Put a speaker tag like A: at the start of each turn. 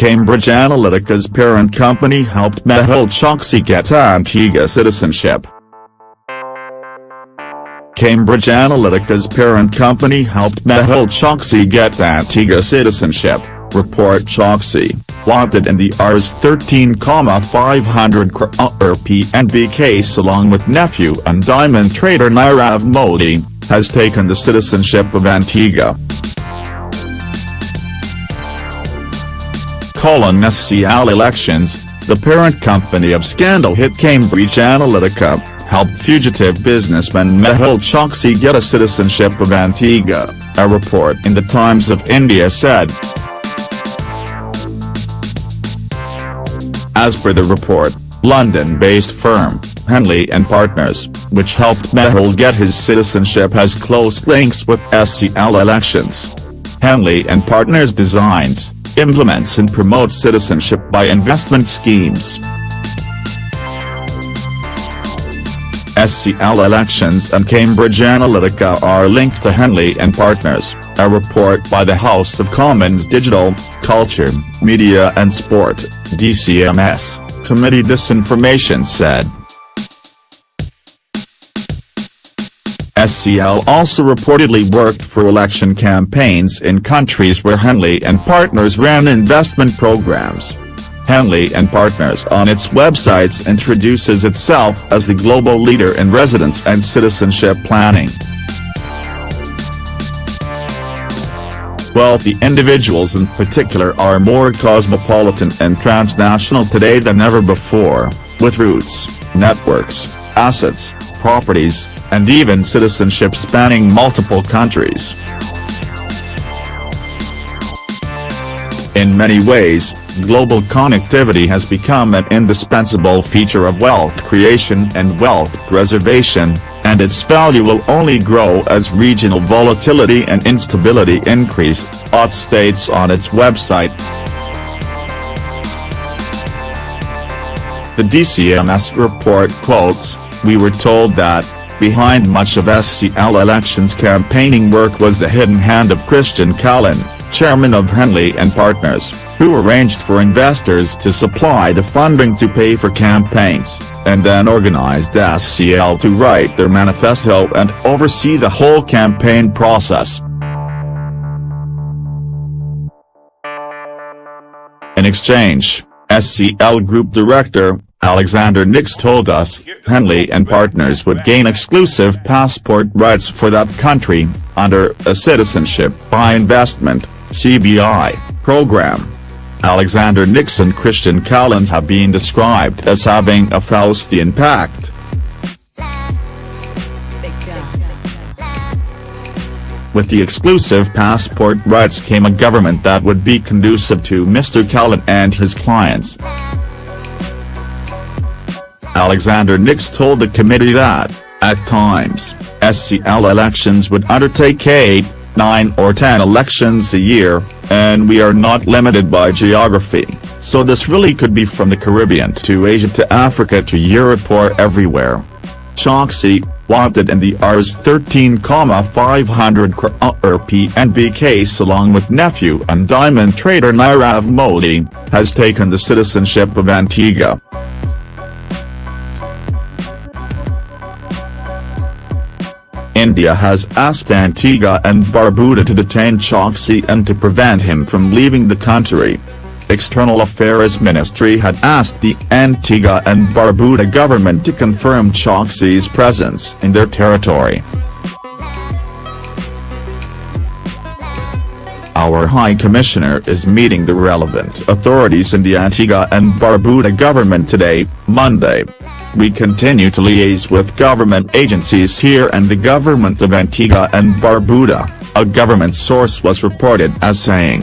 A: Cambridge Analytica's parent company helped Mehul Choksi get Antigua citizenship. Cambridge Analytica's parent company helped Mehul Choksi get Antigua citizenship, report Choksi, wanted in the Rs 13,500 crore PNB case along with nephew and diamond trader Nirav Modi, has taken the citizenship of Antigua. Colon SCL Elections, the parent company of scandal hit Cambridge Analytica, helped fugitive businessman Mehul Choksi get a citizenship of Antigua, a report in the Times of India said. As per the report, London-based firm, Henley & Partners, which helped Mehul get his citizenship has close links with SCL elections. Henley & Partners designs, implements and promotes citizenship by investment schemes. SCL Elections and Cambridge Analytica are linked to Henley and Partners, a report by the House of Commons Digital, Culture, Media and Sport, DCMS, Committee Disinformation said. SCL also reportedly worked for election campaigns in countries where Henley and Partners ran investment programs. Henley and Partners on its websites introduces itself as the global leader in residence and citizenship planning. Wealthy individuals in particular are more cosmopolitan and transnational today than ever before, with roots, networks, assets, properties, and even citizenship spanning multiple countries. In many ways, global connectivity has become an indispensable feature of wealth creation and wealth preservation, and its value will only grow as regional volatility and instability increase, OTT states on its website. The DCMS report quotes, We were told that, behind much of SCL elections campaigning work was the hidden hand of Christian Kalin, chairman of Henley and Partners, who arranged for investors to supply the funding to pay for campaigns, and then organized SCL to write their manifesto and oversee the whole campaign process. In exchange, SCL Group Director, Alexander Nix told us, Henley and Partners would gain exclusive passport rights for that country, under a Citizenship by Investment CBI, program. Alexander Nix and Christian Kalin have been described as having a Faustian pact. With the exclusive passport rights came a government that would be conducive to Mr. Kalin and his clients. Alexander Nix told the committee that, at times, SCL elections would undertake 8, 9 or 10 elections a year, and we are not limited by geography, so this really could be from the Caribbean to Asia to Africa to Europe or everywhere. Choksi, wanted in the Rs 13,500 crore uh, PNB case along with nephew and diamond trader Nirav Modi, has taken the citizenship of Antigua. India has asked Antigua and Barbuda to detain Choksi and to prevent him from leaving the country. External Affairs Ministry had asked the Antigua and Barbuda government to confirm Choksi's presence in their territory. Our High Commissioner is meeting the relevant authorities in the Antigua and Barbuda government today, Monday, we continue to liaise with government agencies here and the government of Antigua and Barbuda, a government source was reported as saying.